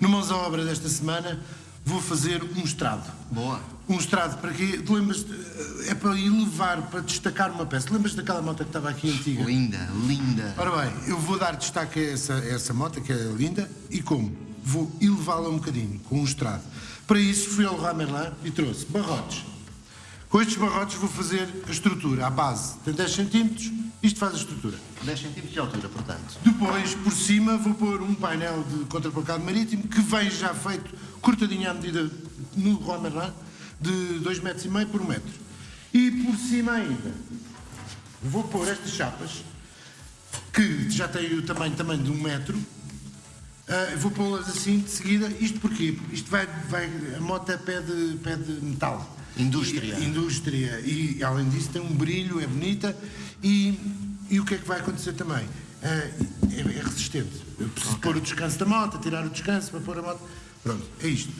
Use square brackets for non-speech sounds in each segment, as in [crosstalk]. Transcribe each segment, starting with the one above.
mãos à obra desta semana, vou fazer um estrado. Boa. Um estrado para quê? Tu lembras é para elevar, para destacar uma peça. Lembras daquela moto que estava aqui antiga? Linda, linda. Ora bem, eu vou dar destaque a essa, a essa moto, que é linda, e como? Vou elevá-la um bocadinho, com um estrado. Para isso fui ao Leroy Merlin e trouxe barrotes. Com estes barrotes vou fazer a estrutura, a base. Tem 10 centímetros, isto faz a estrutura. 10 centímetros de altura, portanto. Depois, por cima, vou pôr um painel de contraplacado marítimo que vem já feito, cortadinho à medida no Leroy Merlin, de 2,5 metros e meio por 1 um metro. E por cima ainda, vou pôr estas chapas, que já têm o tamanho também de 1 um metro, Uh, vou pô-las assim de seguida. Isto porquê? Isto vai, vai a moto pede, pede metal. Indústria. E, indústria. E além disso tem um brilho, é bonita. E, e o que é que vai acontecer também? Uh, é, é, resistente. Eu preciso okay. pôr o descanso da moto, tirar o descanso para pôr a moto. Pronto, é isto.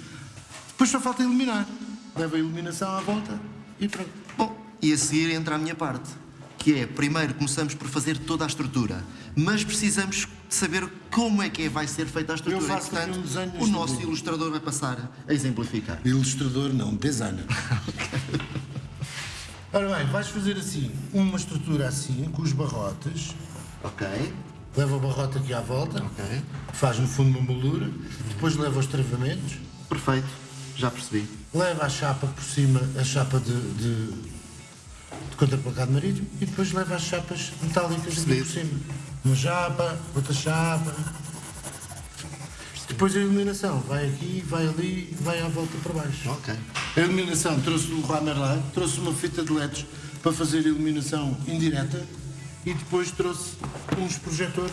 Depois só falta iluminar. Leva a iluminação à volta e pronto. Bom, e a seguir entra a minha parte que é, primeiro começamos por fazer toda a estrutura, mas precisamos saber como é que vai ser feita a estrutura. Eu faço e, portanto, um desenho o nosso ilustrador vai passar a exemplificar. Ilustrador não, designer. [laughs] Ora bem, vais fazer assim, uma estrutura assim, com os barrotes. Ok. Leva o barrote aqui à volta. Ok. Faz no fundo uma moldura. Depois leva os travamentos. Perfeito, já percebi. Leva a chapa por cima, a chapa de, de de contraplacado marítimo e depois leva as chapas metálicas aqui por cima. Uma chapa, outra chapa. Depois a iluminação vai aqui, vai ali, vai à volta para baixo. Ok. A iluminação trouxe do Leroy Merlin, trouxe uma fita de LEDs para fazer iluminação indireta e depois trouxe uns projetores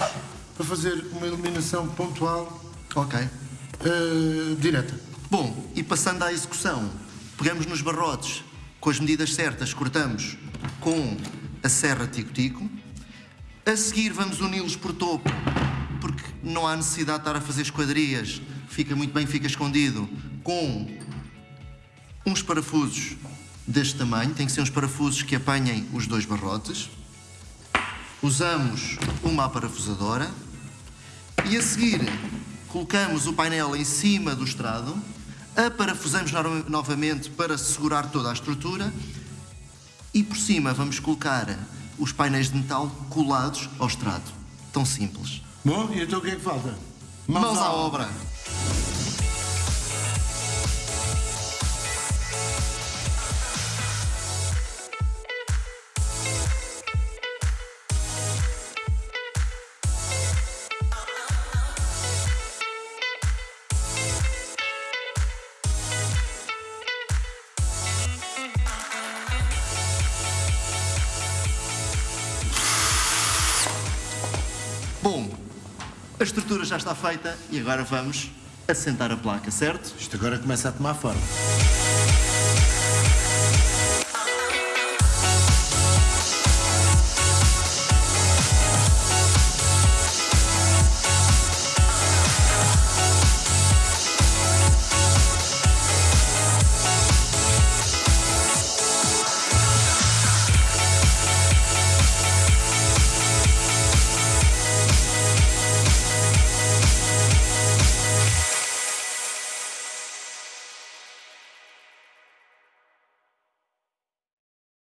para fazer uma iluminação pontual. Ok. Uh, direta. Bom, e passando à execução, pegamos nos barrotes, com as medidas certas, cortamos com a serra tico-tico. A seguir vamos uni-los por topo, porque não há necessidade de estar a fazer esquadrias, fica muito bem, fica escondido, com uns parafusos deste tamanho, tem que ser uns parafusos que apanhem os dois barrotes. Usamos uma parafusadora e a seguir colocamos o painel em cima do estrado. Aparafusamos novamente para segurar toda a estrutura. E por cima vamos colocar os painéis de metal colados ao estrado. Tão simples. Bom, e então o que é que falta? Mãos, Mãos à obra. Bom, a estrutura já está feita e agora vamos assentar a placa, certo? Isto agora começa a tomar forma.